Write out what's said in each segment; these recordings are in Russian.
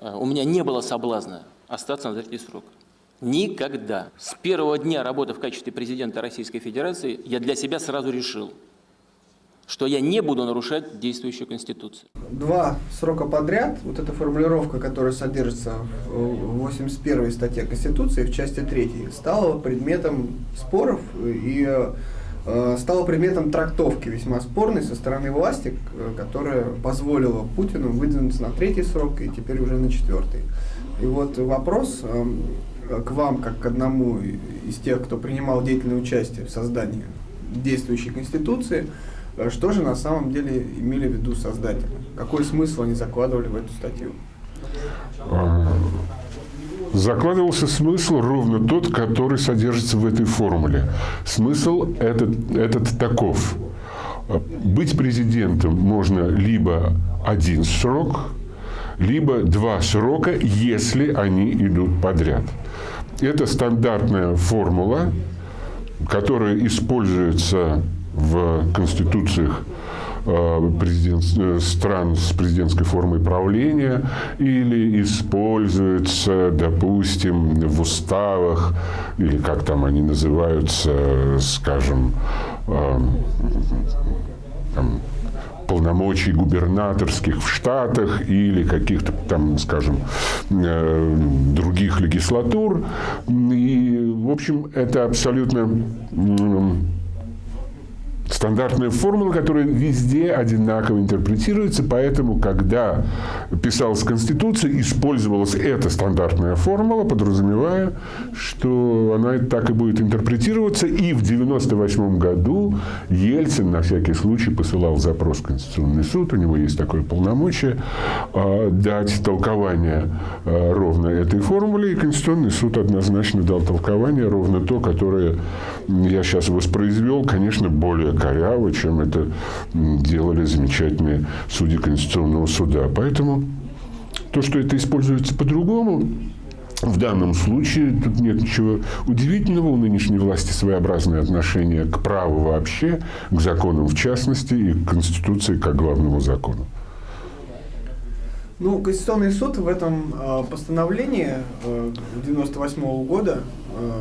э, у меня не было соблазна остаться на третий срок. Никогда. С первого дня работы в качестве президента Российской Федерации я для себя сразу решил, что я не буду нарушать действующую Конституцию. Два срока подряд, вот эта формулировка, которая содержится в 81 статье Конституции в части 3, стала предметом споров и э, стала предметом трактовки весьма спорной со стороны власти, которая позволила Путину выдвинуться на третий срок и теперь уже на четвертый. И вот вопрос э, к вам, как к одному из тех, кто принимал деятельное участие в создании действующей Конституции, Э, что же на самом деле имели в виду создатели? Какой смысл они закладывали в эту статью? Закладывался смысл ровно тот, который содержится в этой формуле. Смысл этот, этот таков. Быть президентом можно либо один срок, либо два срока, если они идут подряд. Это стандартная формула, которая используется в конституциях президент, э, стран с президентской формой правления или используется, допустим, в уставах, или как там они называются, скажем, э, там, полномочий губернаторских в Штатах или каких-то там, скажем, других легислатур. И, в общем, это абсолютно стандартная формула, которая везде одинаково интерпретируется, поэтому, когда писалась Конституция, использовалась эта стандартная формула, подразумевая, что она так и будет интерпретироваться. И в 1998 году Ельцин на всякий случай посылал запрос в Конституционный суд, у него есть такое полномочие, а, дать толкование а, ровно этой формуле, и Конституционный суд однозначно дал толкование ровно то, которое я сейчас воспроизвел, конечно, более коряво, чем это делали замечательные судьи Конституционного суда. Поэтому то, что это используется по-другому, в данном случае тут нет ничего удивительного. У нынешней власти своеобразное отношение к праву вообще, к законам в частности и к Конституции как главному закону. Ну, Конституционный суд в этом э, постановлении э, 98 -го года э,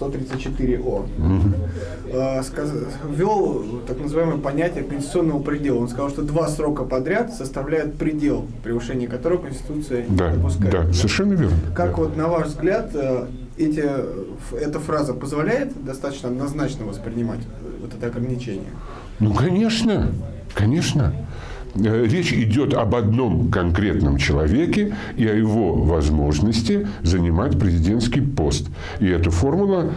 134О, э, ввел так называемое понятие конституционного предела. Он сказал, что два срока подряд составляют предел, превышение которого Конституция да, не допускает. Да, совершенно верно. Как да. вот на ваш взгляд э, эти, эта фраза позволяет достаточно однозначно воспринимать вот это ограничение? Ну, конечно, конечно. Э, речь идет об одном конкретном человеке и о его возможности занимать президентский пост. И эта формула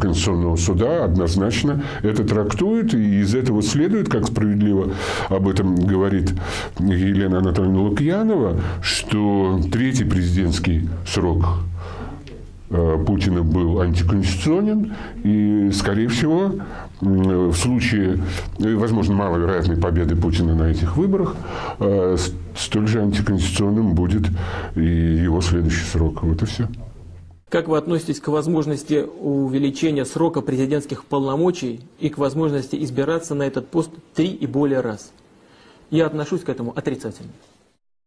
Конституционного суда однозначно это трактует, и из этого следует, как справедливо об этом говорит Елена Анатольевна Лукьянова, что третий президентский срок Э, Путина был антиконституционен, и, скорее всего, в случае, э, возможно, маловероятной победы Путина на этих выборах, э, столь же антиконституционным будет и его следующий срок. Вот и все. Как вы относитесь к возможности увеличения срока президентских полномочий и к возможности избираться на этот пост три и более раз? Я отношусь к этому отрицательно.